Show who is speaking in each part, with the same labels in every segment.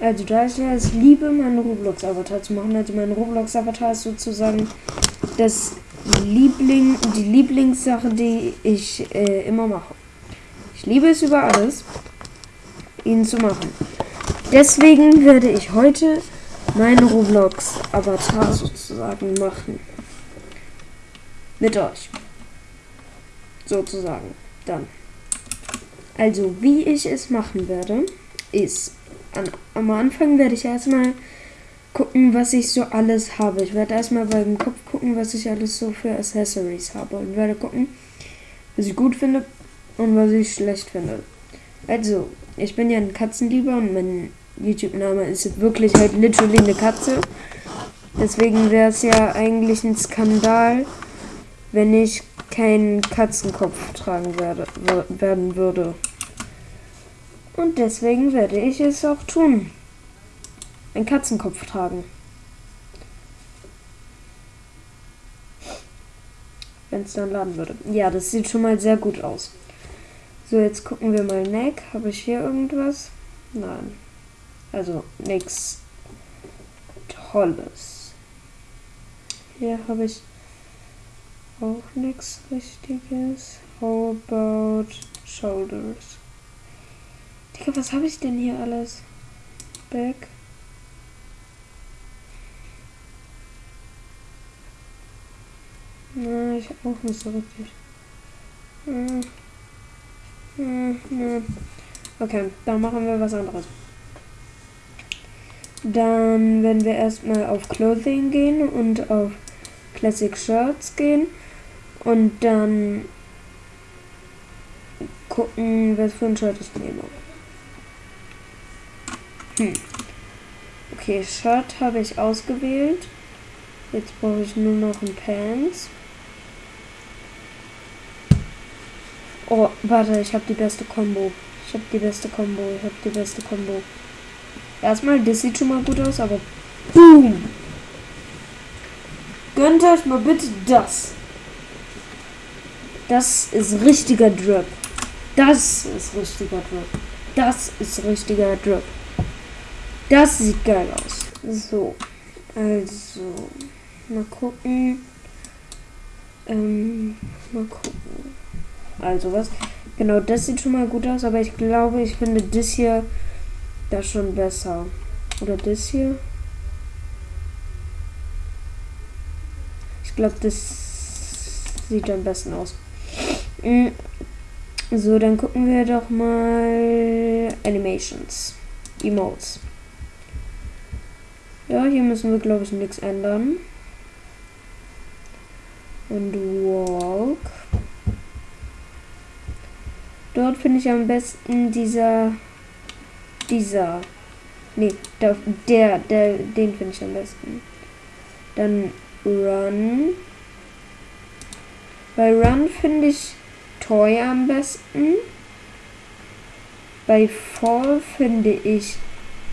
Speaker 1: Also da ich es liebe, meinen Roblox-Avatar zu machen. Also mein Roblox-Avatar ist sozusagen das Liebling, die Lieblingssache, die ich äh, immer mache. Ich liebe es über alles, ihn zu machen. Deswegen werde ich heute meinen Roblox-Avatar sozusagen machen. Mit euch. Sozusagen. Dann. Also, wie ich es machen werde, ist an, am Anfang werde ich erstmal gucken, was ich so alles habe. Ich werde erstmal beim Kopf gucken, was ich alles so für Accessories habe und werde gucken, was ich gut finde und was ich schlecht finde. Also, ich bin ja ein Katzenlieber und mein YouTube-Name ist wirklich halt literally eine Katze. Deswegen wäre es ja eigentlich ein Skandal, wenn ich keinen Katzenkopf tragen werde, werden würde. Und deswegen werde ich es auch tun. Ein Katzenkopf tragen. Wenn es dann laden würde. Ja, das sieht schon mal sehr gut aus. So, jetzt gucken wir mal Neck. Habe ich hier irgendwas? Nein. Also nichts Tolles. Hier habe ich auch nichts Richtiges. How about Shoulders? Digga, was habe ich denn hier alles? Back. Na, ich auch nicht so richtig. Hm. Hm, hm. Okay, dann machen wir was anderes. Dann werden wir erstmal auf Clothing gehen und auf Classic Shirts gehen. Und dann gucken, was für ein Shirt ich nehme. Hm. Okay, Shirt habe ich ausgewählt. Jetzt brauche ich nur noch ein Pants. Oh, warte, ich habe die beste Combo. Ich habe die beste Combo. Ich habe die beste Combo. Erstmal, das sieht schon mal gut aus, aber boom! Gönnt euch mal bitte das. Das ist richtiger Drip. Das ist richtiger Drip. Das ist richtiger Drip. Das sieht geil aus. So. Also. Mal gucken. Ähm, mal gucken. Also was? Genau, das sieht schon mal gut aus, aber ich glaube, ich finde das hier da schon besser. Oder das hier? Ich glaube, das sieht am besten aus. Mm. So, dann gucken wir doch mal Animations. Emotes. Ja, hier müssen wir, glaube ich, nichts ändern. Und Walk. Dort finde ich am besten dieser. Dieser. Nee, der, der, der den finde ich am besten. Dann Run. Bei Run finde ich Toy am besten. Bei Fall finde ich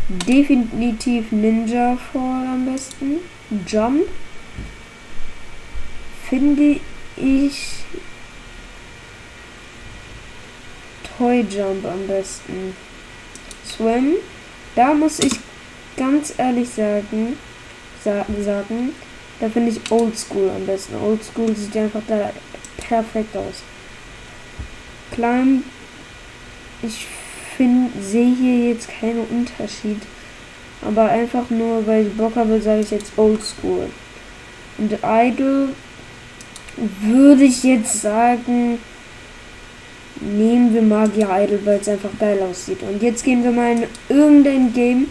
Speaker 1: definitiv Ninja Fall am besten. Jump finde ich Toy Jump am besten. Swim, da muss ich ganz ehrlich sagen, sa sagen, da finde ich Old School am besten. Old School sieht einfach da perfekt aus. Climb, ich finde, sehe hier jetzt keinen Unterschied. Aber einfach nur, weil ich Bock habe, sage ich jetzt Old School. Und Idol würde ich jetzt sagen, nehmen wir Magier Idol, weil es einfach geil aussieht. Und jetzt gehen wir mal in irgendein Game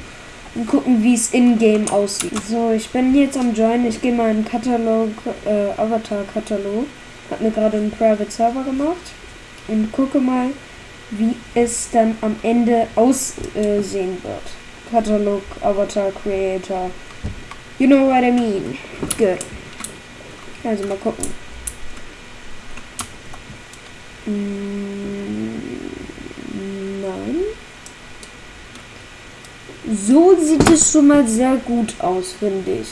Speaker 1: und gucken, wie es in-game aussieht. So, ich bin jetzt am Join. Ich gehe mal in Katalog, äh, Avatar-Katalog. Hat mir gerade einen Private Server gemacht. Und gucke mal, wie es dann am Ende aussehen wird. Katalog, Avatar, Creator. You know what I mean. Good. Also mal gucken. Mm, nein. So sieht es schon mal sehr gut aus, finde ich.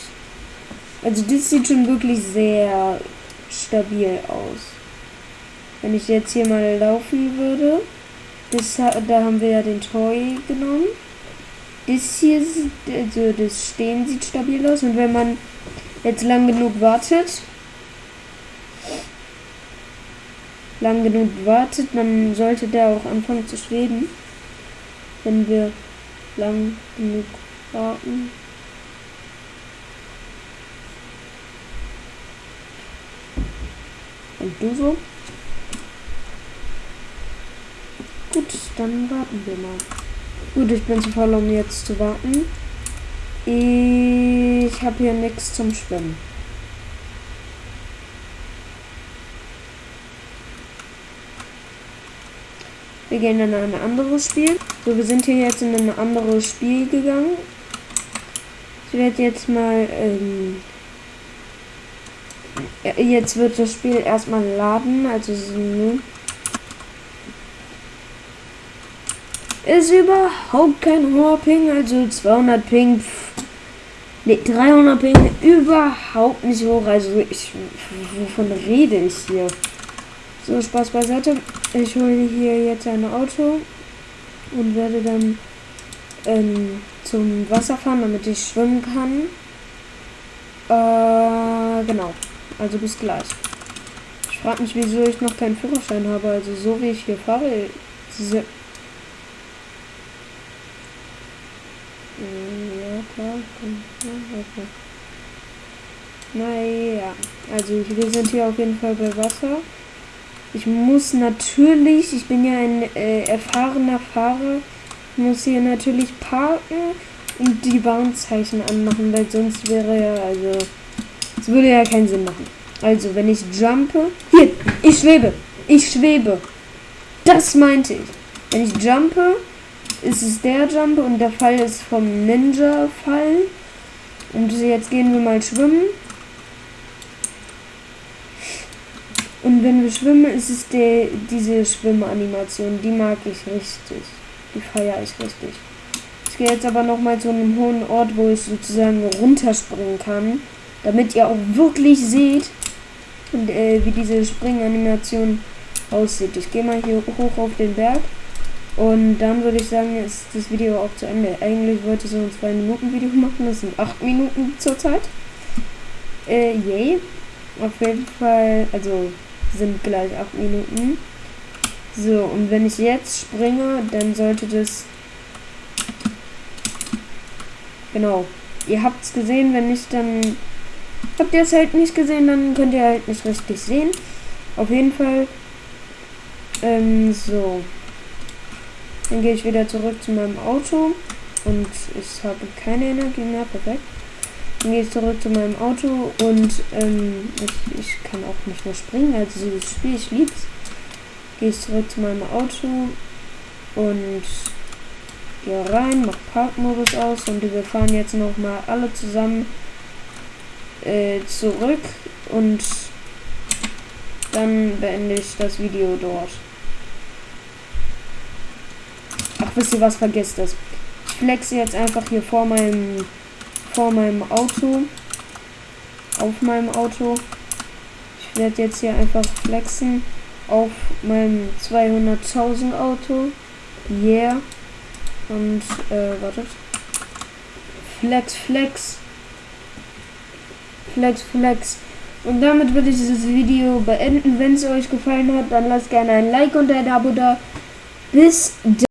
Speaker 1: Also das sieht schon wirklich sehr stabil aus. Wenn ich jetzt hier mal laufen würde, das, da haben wir ja den Toy genommen. das hier, also das Stehen sieht stabil aus. Und wenn man jetzt lang genug wartet, lang genug wartet, dann sollte der auch anfangen zu schweben. Wenn wir lang genug warten. Und du so? Gut, dann warten wir mal. Gut, ich bin zu voll, um jetzt zu warten. Ich habe hier nichts zum Schwimmen. Wir gehen in ein anderes Spiel. So, wir sind hier jetzt in ein anderes Spiel gegangen. Ich werde jetzt mal ähm, jetzt wird das Spiel erstmal laden, also ne? Ist überhaupt kein hoher Ping, also 200 Ping, ne 300 Ping, überhaupt nicht hoch, also ich, wovon rede ich hier? So, Spaß beiseite, ich hole hier jetzt ein Auto und werde dann ähm, zum Wasser fahren, damit ich schwimmen kann. Äh, genau. Also bis gleich. Ich frage mich, wieso ich noch keinen Führerschein habe. Also so wie ich hier fahre. Diese hm, ja, klar. Okay. Naja, also wir sind hier auf jeden Fall bei Wasser. Ich muss natürlich, ich bin ja ein äh, erfahrener Fahrer, muss hier natürlich parken und die Warnzeichen anmachen, weil sonst wäre ja, also das würde ja keinen Sinn machen. Also, wenn ich jumpe. Hier, ich schwebe. Ich schwebe. Das meinte ich. Wenn ich jumpe, ist es der Jump und der Fall ist vom Ninja-Fall. Und jetzt gehen wir mal schwimmen. Und wenn wir schwimmen, ist es der, diese Schwimmanimation. Die mag ich richtig. Die feiere ich richtig. Ich gehe jetzt aber nochmal zu einem hohen Ort, wo ich sozusagen runterspringen kann damit ihr auch wirklich seht, und, äh, wie diese Springanimation aussieht. Ich gehe mal hier hoch auf den Berg und dann würde ich sagen, ist das Video auch zu Ende. Eigentlich wollte ich so ein 2 Minuten Video machen, das sind 8 Minuten zurzeit. Äh, yay. Auf jeden Fall, also sind gleich 8 Minuten. So, und wenn ich jetzt springe, dann sollte das... Genau. Ihr habt es gesehen, wenn ich dann Habt ihr es halt nicht gesehen, dann könnt ihr halt nicht richtig sehen. Auf jeden Fall. Ähm, so. Dann gehe ich wieder zurück zu meinem Auto. Und ich habe keine Energie mehr. Perfekt. Dann gehe ich zurück zu meinem Auto und ähm, ich, ich kann auch nicht mehr springen. Also dieses Spiel, ich lieb's. Gehe ich zurück zu meinem Auto und gehe rein, mach Parkmodus aus und wir fahren jetzt noch mal alle zusammen äh, zurück und dann beende ich das Video dort. Ach, wisst ihr was, vergesst das. Ich flexe jetzt einfach hier vor meinem vor meinem Auto. Auf meinem Auto. Ich werde jetzt hier einfach flexen auf meinem 200.000 Auto. Yeah. Und, äh, wartet. Flex, flex. Flex, Flex. Und damit würde ich dieses Video beenden. Wenn es euch gefallen hat, dann lasst gerne ein Like und ein Abo da. Bis dann.